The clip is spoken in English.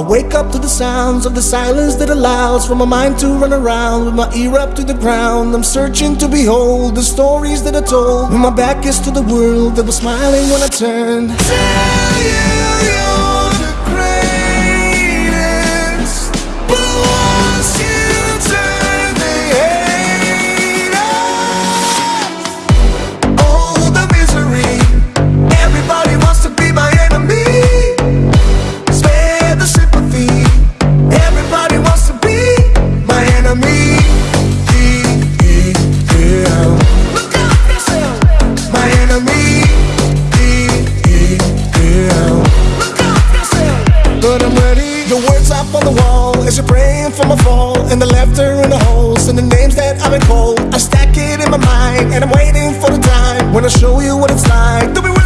I wake up to the sounds of the silence that allows for my mind to run around with my ear up to the ground. I'm searching to behold the stories that are told when my back is to the world that was smiling when I turned. Praying for my fall. And the laughter in the holes and the names that I've been called. I stack it in my mind and I'm waiting for the time when I show you what it's like